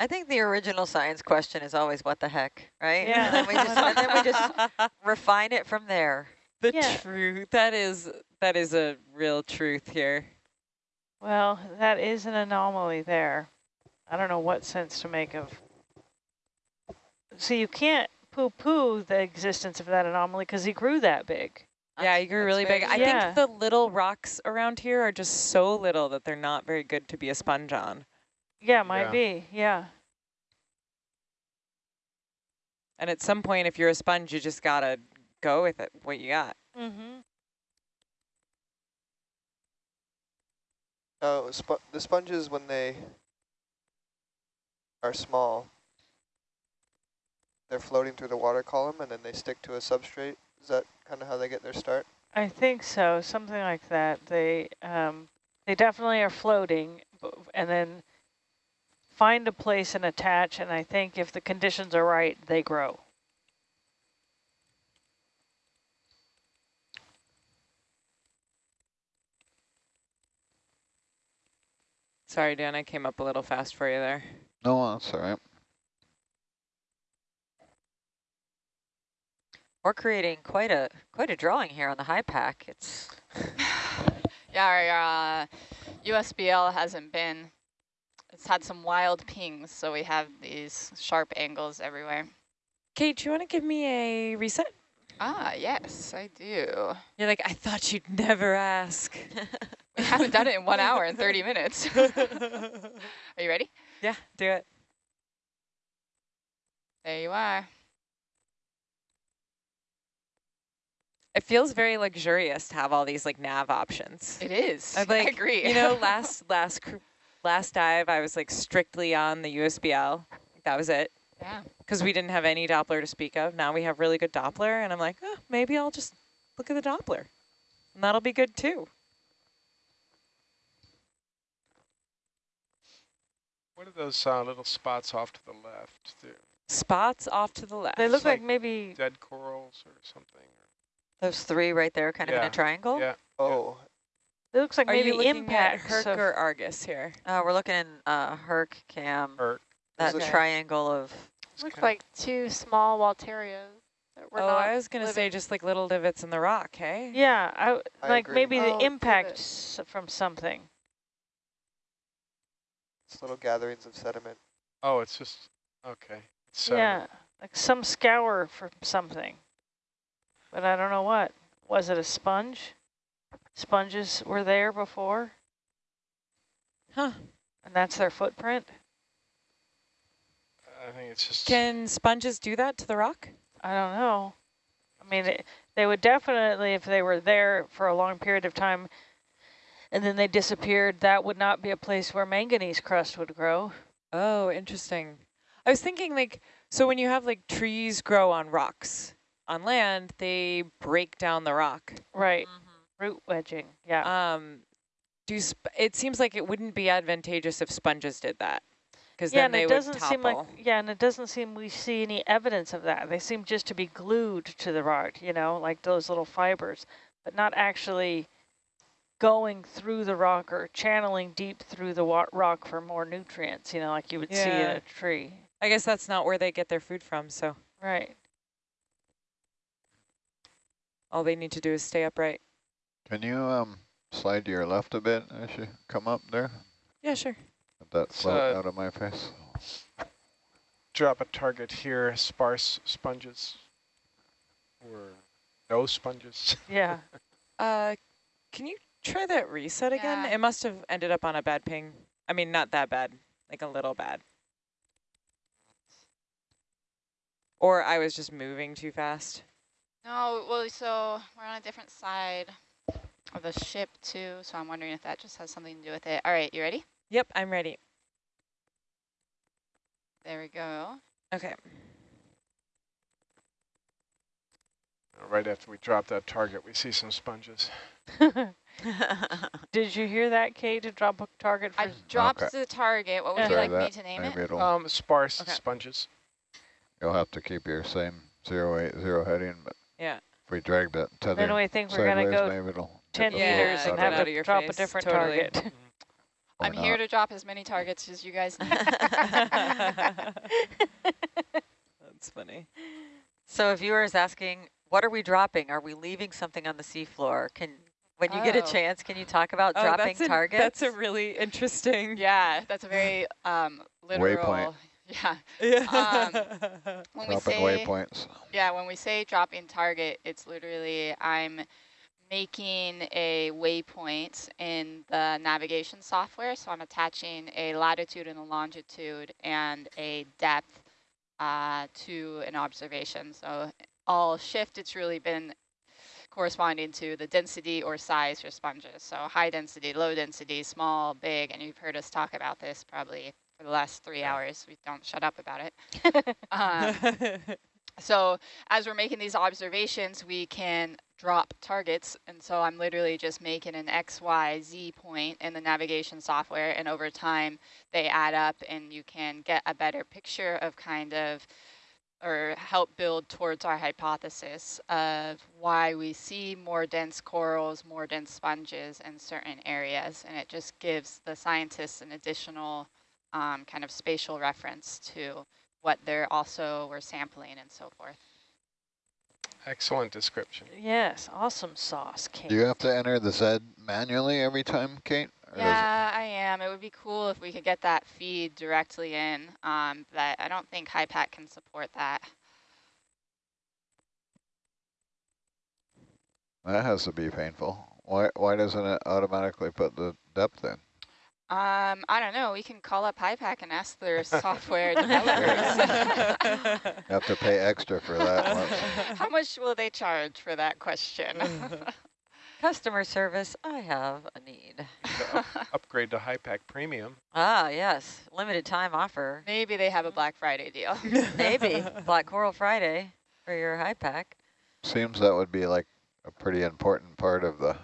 I think the original science question is always what the heck, right? Yeah. And, then we just, and then we just (laughs) refine it from there. the Yeah. truth. That is that is a real truth here. Well, that is an anomaly there. I don't know what sense to make of. So you can't poo-poo the existence of that anomaly because he grew that big. Yeah, you grew really very big. I. Yeah. think the little rocks around here are just so little that they're not very good to be a sponge on. Yeah, might Yeah. be. Yeah. And at some point, if you're a sponge, you just gotta go with it, what you got. Mm-hmm. Oh, spo the sponges when they are small, they're floating through the water column and then they stick to a substrate. Is that kind of how they get their start? I think so, something like that. They um, they definitely are floating, and then find a place and attach. And I think if the conditions are right, they grow. Sorry, Dan, I came up a little fast for you there. No, that's all right. We're creating quite a quite a drawing here on the HiPAP. It's (sighs) Yeah, our uh, USBL hasn't been, it's had some wild pings, so we have these sharp angles everywhere. Kate, do you want to give me a reset? Ah, yes, I do. You're like, I thought you'd never ask. (laughs) We haven't done it in one (laughs) hour and 30 minutes. (laughs) Are you ready? yeah, do it. There you are. It feels very luxurious to have all these like nav options. It is. I'd (laughs) like, I agree. You know, (laughs) last last last dive, I was like strictly on the USBL. That was it, yeah. because we didn't have any Doppler to speak of. Now we have really good Doppler, and I'm like, oh, maybe I'll just look at the Doppler, and that'll be good too. What are those uh, little spots off to the left? They're Spots off to the left. They look like, like maybe dead corals or something. Those three right there, kind of in Yeah, a triangle. Yeah. Oh, it looks like Are you maybe looking impacts at Herc of- or Argus here? Uh, we're looking in uh, Herc Cam, Or that it- triangle of Looks kinda- like two small Walterias that were oh, not I was gonna say living. just like little divots in the rock, hey? Yeah, I, I like agree. maybe the Oh, impact s- from something. it's little gatherings of sediment. Oh, it's just okay. It's Yeah, like some scour from something. But I don't know what. Was it a sponge? Sponges were there before, Huh. and that's their footprint? I think it's just. Can sponges do that to the rock? I don't know. I mean, it, they would definitely, if they were there for a long period of time, and then they disappeared, that would not be a place where manganese crust would grow. Oh, interesting. I was thinking like, so when you have like trees grow on rocks, on land, they break down the rock. Right, root wedging, yeah. Um, do sp it seems like it wouldn't be advantageous if sponges did that, because Yeah, then they it would doesn't seem like, topple. yeah, and it doesn't seem we see any evidence of that. They seem just to be glued to the rock, you know, like those little fibers, but not actually going through the rock or channeling deep through the rock for more nutrients, you know, like you would see in a tree. I guess that's not where they get their food from, so Right. All they need to do is stay upright. Can you um slide to your left a bit as you come up there? Yeah, sure. Let that It's, float uh, out of my face. drop a target here, sparse sponges. Or no sponges. (laughs) Yeah. Uh, can you try that reset again? Yeah. It must have ended up on a bad ping. I mean, not that bad, like a little bad. Or I was just moving too fast. No, well, so we're on a different side of the ship too, so I'm wondering if that just has something to do with it. All right, you ready? Yep, I'm ready. There we go. Okay. right after we drop that target, we see some sponges. (laughs) Did you hear that, Kate, to drop a target for? I dropped Okay. the target. What would you Try like me to name it? Maybe it'll, Um, sparse Okay. sponges. you'll have to keep your same zero eight zero heading, but Yeah. if we drag that tether then we think we're gonna go maybe it'll. 10 Yeah, meters and have of out of your to drop a different totally. target. (laughs) Why I'm here to drop as many targets as you guys (laughs) need. (laughs) That's funny. So a viewer is asking, what are we dropping? Are we leaving something on the seafloor? Can when you get a Oh. chance, can you talk about Oh, dropping that's a, targets? That's a really interesting. yeah, that's a very um, literal. Waypoint. Yeah. (laughs) Yeah. When we Dropping say waypoints. Yeah, when we say drop in target, it's literally I'm making a waypoint in the navigation software. So I'm attaching a latitude and a longitude and a depth uh, to an observation. So all shift, it's really been corresponding to the density or size for sponges. So high density, low density, small, big, and you've heard us talk about this probably for the last three hours. We don't shut up about it. (laughs) um, (laughs) so as we're making these observations, we can drop targets. And so I'm literally just making an X, Y, Z point in the navigation software. And over time, they add up and you can get a better picture of kind of or help build towards our hypothesis of why we see more dense corals, more dense sponges in certain areas. And it just gives the scientists an additional um, kind of spatial reference to what they're also were sampling and so forth. Excellent description. Yes, awesome sauce, Kate. Do you have to enter the Z manually every time, Kate? Or Yeah, I am. It would be cool if we could get that feed directly in, um, but I don't think HiPAP can support that. That has to be painful. Why why doesn't it automatically put the depth in? Um, I don't know. We can call up HiPAP and ask their (laughs) software developers. (laughs) Have to pay extra for that one. (laughs) How much will they charge for that question? Customer service, I have a need. To up- upgrade to HiPAP Premium. Ah, yes, limited time offer. Maybe they have a Black Friday deal. Maybe Black Coral Friday for your HiPAP. Seems that would be like a pretty important part of the,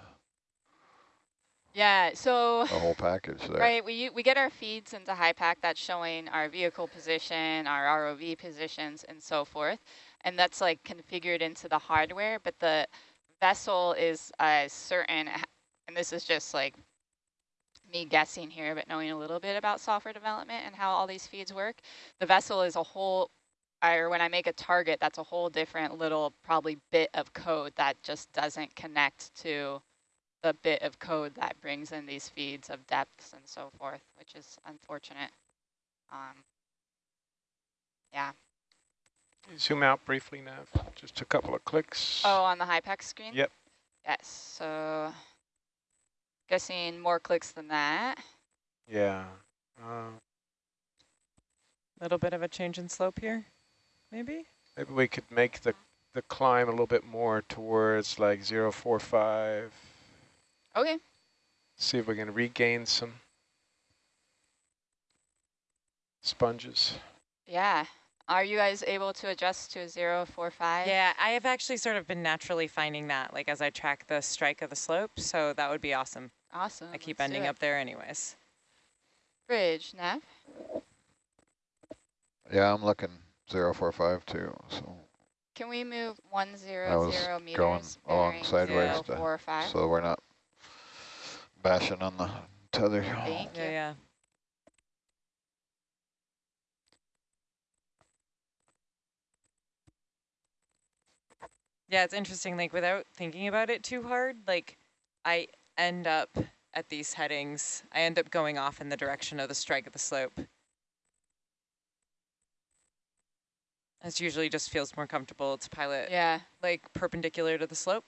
Yeah, so the whole package there. Right, we, we get our feeds into HiPAP that's showing our vehicle position, our ROV positions, and so forth. And that's like configured into the hardware, but the vessel is a certain, and this is just like me guessing here, but knowing a little bit about software development and how all these feeds work. The vessel is a whole, or when I make a target, that's a whole different little probably bit of code that just doesn't connect to the bit of code that brings in these feeds of depths and so forth, which is unfortunate. Um, yeah. Zoom out briefly, Nav. Just a couple of clicks. Oh, on the HiPAP screen? Yep. Yes, so guessing more clicks than that. Yeah. Uh, little bit of a change in slope here, maybe? maybe we could make the, the climb a little bit more towards like 045. Okay. See if we can regain some sponges. Yeah. Are you guys able to adjust to 045? Yeah, I have actually sort of been naturally finding that, like as I track the strike of the slope, so that would be awesome. Awesome. I keep let's ending up there anyways. Bridge, Nav? Yeah, I'm looking 045 too, so Can we move 100 I was meters going along bearing sideways to- 045? so we're not bashing on the tether. Thank Yeah, you. yeah. Yeah, it's interesting, like without thinking about it too hard, like I end up at these headings, I end up going off in the direction of the strike of the slope. This usually just feels more comfortable to pilot Yeah. like perpendicular to the slope.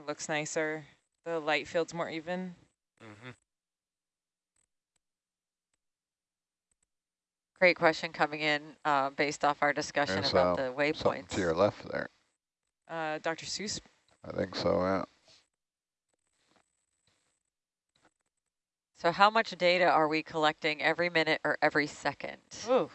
It looks nicer. The light field's more even. Mm -hmm. Great question coming in uh, based off our discussion There's, about uh, the waypoints. to your left there. Uh, Dr. Seuss, I think so, yeah. So how much data are we collecting every minute or every second? Ooh,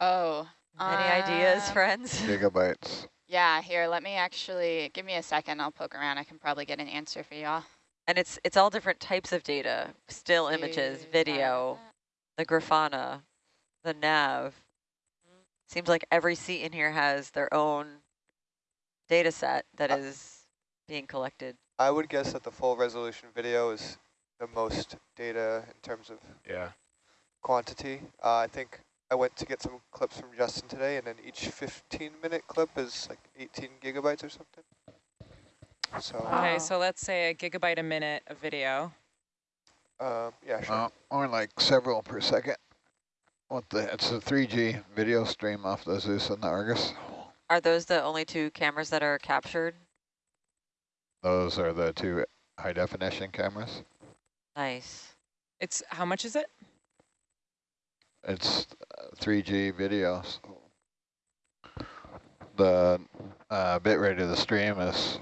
Oh. Any ideas, um, friends? Gigabytes. Yeah, here, let me actually, give me a second, I'll poke around. I can probably get an answer for y'all. And it's it's all different types of data, still images, Is video, the Grafana, the nav. Seems like every seat in here has their own data set that Uh, is being collected. I would guess that the full resolution video is the most data in terms of Yeah. quantity. Uh, I think I went to get some clips from Justin today, and then each 15 minute clip is like 18 gigabytes or something. So, Okay, so let's say a gigabyte a minute of video. um, yeah, sure. Uh, or like several per second. What the, it's a 3G video stream off the Zeus and the Argus. Are those the only two cameras that are captured? Those are the two high definition cameras. Nice. It's, how much is it? It's uh, 3G video. So the uh, bit rate of the stream is